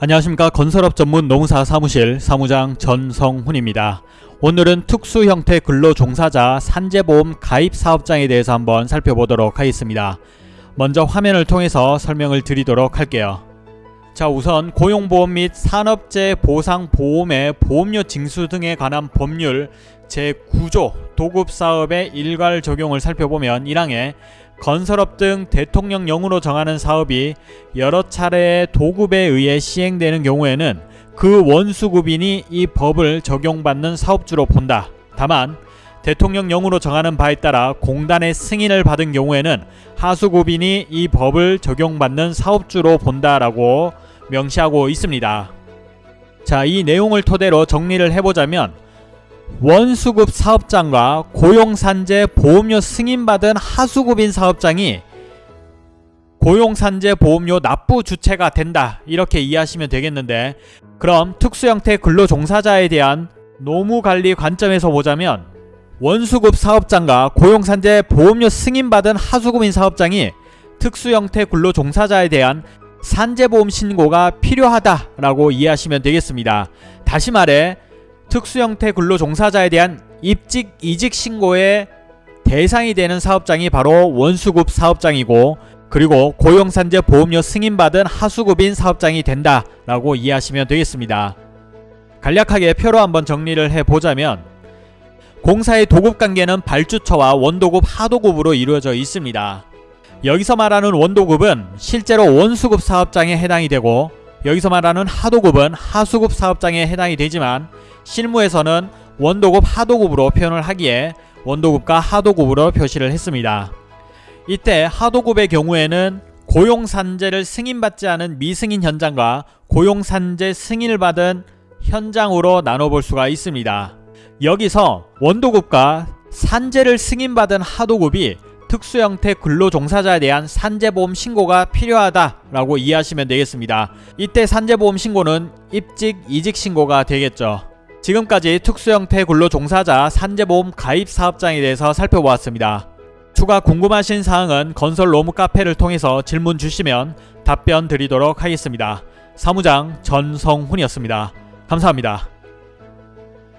안녕하십니까 건설업 전문 노무사 사무실 사무장 전성훈입니다. 오늘은 특수 형태 근로종사자 산재보험 가입 사업장에 대해서 한번 살펴보도록 하겠습니다. 먼저 화면을 통해서 설명을 드리도록 할게요. 자 우선 고용보험 및 산업재해 보상보험의 보험료 징수 등에 관한 법률 제9조 도급사업의 일괄 적용을 살펴보면 1항에 건설업 등 대통령령으로 정하는 사업이 여러 차례의 도급에 의해 시행되는 경우에는 그 원수급인이 이 법을 적용받는 사업주로 본다. 다만 대통령령으로 정하는 바에 따라 공단의 승인을 받은 경우에는 하수급인이 이 법을 적용받는 사업주로 본다라고 명시하고 있습니다. 자, 이 내용을 토대로 정리를 해보자면 원수급 사업장과 고용산재 보험료 승인받은 하수급인 사업장이 고용산재 보험료 납부 주체가 된다 이렇게 이해하시면 되겠는데 그럼 특수형태 근로종사자에 대한 노무관리 관점에서 보자면 원수급 사업장과 고용산재 보험료 승인받은 하수급인 사업장이 특수형태 근로종사자에 대한 산재보험 신고가 필요하다라고 이해하시면 되겠습니다. 다시 말해 특수형태 근로종사자에 대한 입직 이직 신고의 대상이 되는 사업장이 바로 원수급 사업장이고 그리고 고용산재 보험료 승인받은 하수급인 사업장이 된다 라고 이해하시면 되겠습니다. 간략하게 표로 한번 정리를 해보자면 공사의 도급관계는 발주처와 원도급 하도급으로 이루어져 있습니다. 여기서 말하는 원도급은 실제로 원수급 사업장에 해당이 되고 여기서 말하는 하도급은 하수급 사업장에 해당이 되지만 실무에서는 원도급 하도급으로 표현을 하기에 원도급과 하도급으로 표시를 했습니다. 이때 하도급의 경우에는 고용산재를 승인받지 않은 미승인 현장과 고용산재 승인을 받은 현장으로 나눠볼 수가 있습니다. 여기서 원도급과 산재를 승인받은 하도급이 특수 형태 근로종사자에 대한 산재보험 신고가 필요하다라고 이해하시면 되겠습니다. 이때 산재보험 신고는 입직, 이직 신고가 되겠죠. 지금까지 특수 형태 근로종사자 산재보험 가입 사업장에 대해서 살펴보았습니다. 추가 궁금하신 사항은 건설 로무 카페를 통해서 질문 주시면 답변 드리도록 하겠습니다. 사무장 전성훈이었습니다. 감사합니다.